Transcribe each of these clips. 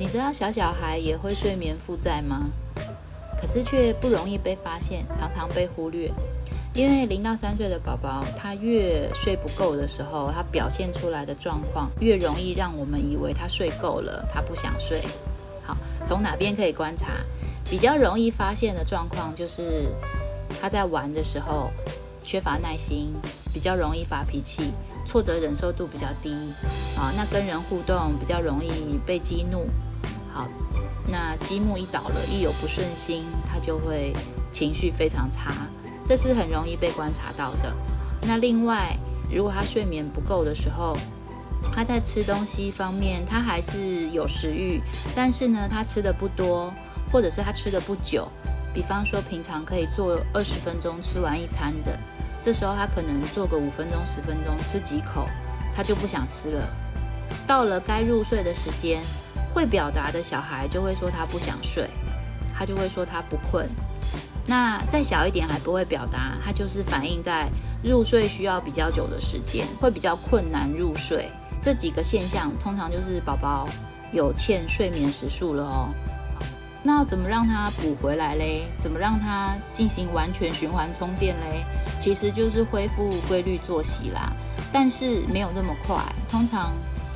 你知道小小孩也会睡眠负债吗？可是却不容易被发现，常常被忽略。因为零到三岁的宝宝，他越睡不够的时候，他表现出来的状况越容易让我们以为他睡够了，他不想睡。好，从哪边可以观察？比较容易发现的状况就是他在玩的时候缺乏耐心，比较容易发脾气，挫折忍受度比较低。啊，那跟人互动比较容易被激怒。好，那积木一倒了，一有不顺心，他就会情绪非常差，这是很容易被观察到的。那另外，如果他睡眠不够的时候，他在吃东西方面，他还是有食欲，但是呢，他吃的不多，或者是他吃的不久。比方说，平常可以做二十分钟吃完一餐的，这时候他可能做个五分钟、十分钟，吃几口，他就不想吃了。到了该入睡的时间。会表达的小孩就会说他不想睡，他就会说他不困。那再小一点还不会表达，他就是反映在入睡需要比较久的时间，会比较困难入睡。这几个现象通常就是宝宝有欠睡眠时数了哦。那怎么让它补回来嘞？怎么让它进行完全循环充电嘞？其实就是恢复规律作息啦，但是没有那么快，通常。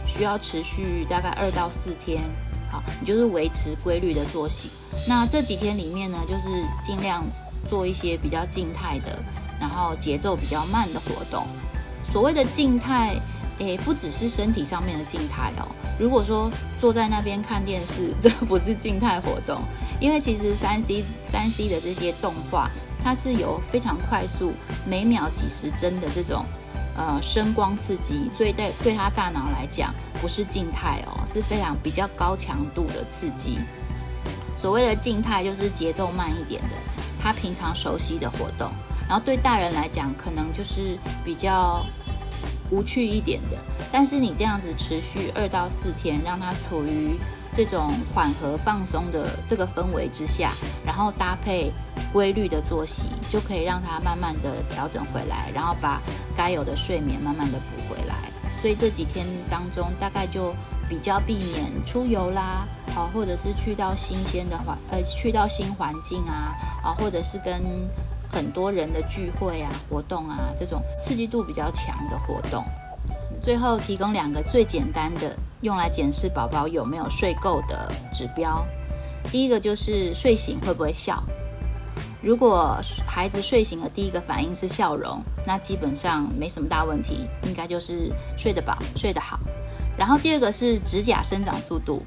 需要持续大概二到四天，好，你就是维持规律的作息。那这几天里面呢，就是尽量做一些比较静态的，然后节奏比较慢的活动。所谓的静态，诶，不只是身体上面的静态哦。如果说坐在那边看电视，这不是静态活动，因为其实三 C 三 C 的这些动画，它是有非常快速，每秒几十帧的这种。呃，声光刺激，所以对对他大脑来讲，不是静态哦，是非常比较高强度的刺激。所谓的静态，就是节奏慢一点的，他平常熟悉的活动。然后对大人来讲，可能就是比较无趣一点的。但是你这样子持续二到四天，让它处于这种缓和放松的这个氛围之下，然后搭配。规律的作息就可以让它慢慢的调整回来，然后把该有的睡眠慢慢的补回来。所以这几天当中，大概就比较避免出游啦，好，或者是去到新鲜的环，呃，去到新环境啊，啊，或者是跟很多人的聚会啊、活动啊，这种刺激度比较强的活动。最后提供两个最简单的用来检视宝宝有没有睡够的指标。第一个就是睡醒会不会笑。如果孩子睡醒了，第一个反应是笑容，那基本上没什么大问题，应该就是睡得饱、睡得好。然后第二个是指甲生长速度，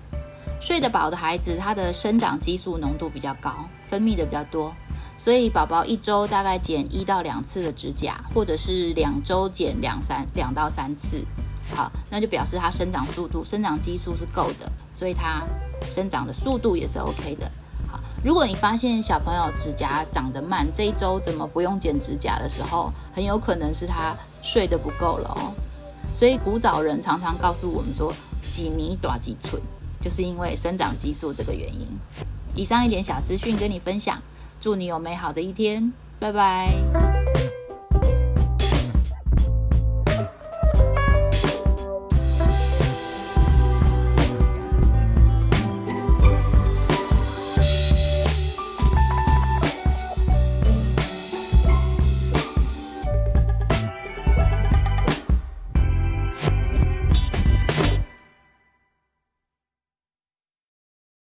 睡得饱的孩子，他的生长激素浓度比较高，分泌的比较多，所以宝宝一周大概剪一到两次的指甲，或者是两周剪两三两到三次，好，那就表示他生长速度、生长激素是够的，所以他生长的速度也是 OK 的。好如果你发现小朋友指甲长得慢，这一周怎么不用剪指甲的时候，很有可能是他睡得不够了哦。所以古早人常常告诉我们说，几米短几寸，就是因为生长激素这个原因。以上一点小资讯跟你分享，祝你有美好的一天，拜拜。